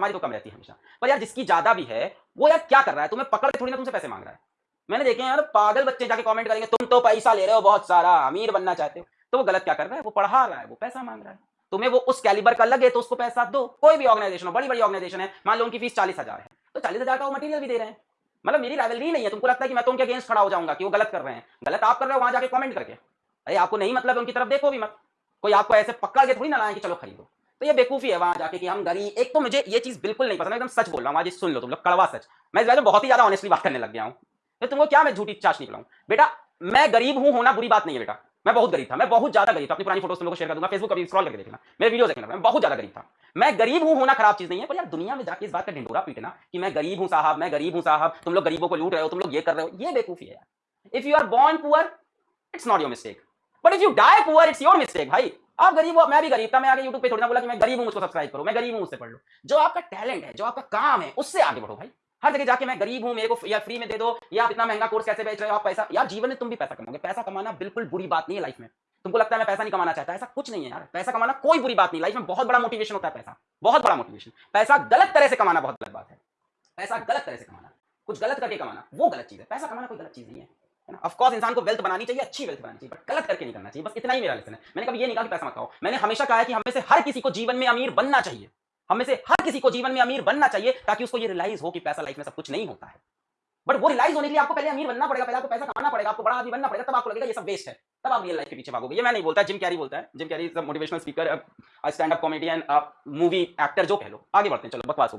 हमारी तो कम रहती है हमेशा। पर यार जिसकी ज़्यादा भी है, वो यार क्या कर रहा है? तुम्हें पकड़ के थोड़ी ना तुमसे पैसे मांग रहा है। मैंने देखे यार, पागल बच्चे जाके कमेंट करेंगे, तुम तो पैसा ले रहे हो बहुत सारा, अमीर बनना चाहते हो। तो वो गलत क्या कर रहा है? वो पढ़ा रहा है, वो पैसा मांग रहा है। तुम्हें वो उस कैलिबर का लगे तो उसको पैसा दो। कोई भी ऑर्गेनाइजेशन हो बड़ी बड़ी ऑर्गेनाइजेशन है, मान लो उनकी फ़ीस चालीस हज़ार है तो चालीस हज़ार का वो मटीरियल भी दे रहे हैं। मतलब मेरी राइवलरी नहीं है, तुमको लगता है कि मैं तो उनके अगेंस्ट खड़ा हो जाऊँगा, कि वो गलत कर रहे हैं? गलत आप कर रहे हो, वहाँ जाके कमेंट करके। अरे, आपको नहीं मतलब उनकी तरफ़ देखो भी मत। कोई आपको ऐसे पकड़ के थोड़ी ना लाए कि चलो खरीदो। तो ये बेकूफी है वहाँ जाके कि हम गरीब, एक तो मुझे ये चीज़ बिल्कुल नहीं पसंद, एकदम सच बोल रहा हूँ आज सुन लो तुम लोग, कड़वा सच। मैं इस बारे में बहुत ही ज़्यादा ऑनेस्टली बात करने लग गया हूँ। तो तुमको क्या मैं झूठी चाश निकलाऊं बेटा, मैं गरीब हूँ, होना बुरी बात नहीं है बेटा। मैं बहुत गरीब था, मैं बहुत ज़्यादा गरीब था। अपनी पुरानी फ़ोटोज़ तुम लोग शेयर कर दूँगा फेसबुक कभी स्क्रॉल करके देखना। मेरे वीडियो देखना मैं बहुत ज़्यादा गरीब था। मैं गरीब हूँ, होना खराब चीज़ नहीं है, पर यार दुनिया में जाके इस बात का ढिंडोरा पीटना कि मैं गरीब हूँ साहब, मैं गरीब हूँ साहब, तुम लोग गरीबों को लूट रहे हो, तुम लोग ये कर रहे हो, ये बेकूफी है if you are born poor it's not your mistake but if you die poor it's your mistake भाई। आप गरीब हो, मैं भी गरीब था, मैं आगे यूट्यूब पे थोड़ी ना बोला कि मैं गरीब हूँ, मुझको सब्सक्राइब करो, मैं गरीब हूँ, मुझसे पढ़ लो। जो आपका टैलेंट है, जो आपका काम है, उससे आगे बढ़ो भाई। हर जगह जाके मैं गरीब हूँ, मेरे को या फ्री में दे दो, या आप इतना महँगा कोर्स कैसे बेच रहे हो, आप पैसा, यार जीवन में तुम भी पैसा कमाओगे। पैसा कमाना बिल्कुल बुरी बात नहीं है लाइफ में। तुमको लगता है मैं पैसा नहीं कमाना चाहता, ऐसा कुछ नहीं है यार। पैसा कमाना कोई बुरी बात नहीं लाइफ में बहुत बड़ा मोटिवेशन होता है पैसा। बहुत बड़ा मोटिवेशन पैसा गलत तरह से कमाना बहुत गलत बात है। पैसा गलत तरह से कमाना। कुछ गलत करके कमाना, वो गलत चीज़ है। पैसा कमाना कोई गलत चीज़ नहीं है। ऑफकोर्स इंसान को वेल्थ बनानी चाहिए, अच्छी वेल्थ बनानी चाहिए बट गलत करके नहीं करना चाहिए, बस इतना ही मेरा लेसन है। मैंने कभी ये नहीं कहा कि पैसा मत खाओ मैंने हमेशा कहा है कि हमें से हर किसी को जीवन में अमीर बनना चाहिए। हमें से हर किसी को जीवन में अमीर बनना चाहिए, ताकि उसको ये रियलाइज़ हो कि पैसा लाइफ में सब कुछ नहीं होता है। बट वो रिलाइज होने के लिए आपको पहले अमीर बनना पड़ेगा, पहले आपको पैसा कमाना पड़ेगा, आपको बड़ा आदमी बनना पड़ेगा, तब आपको लगेगा ये सब वेस्ट है। तब आप रियल लाइफ के पीछे भागोगे। ये मैं नहीं बोलता जिम कैरी बोलता है। Jim Carrey motivational speaker stand up comedian movie actor जो कह लो। आगे बढ़ते हैं, चलो, बकवास हो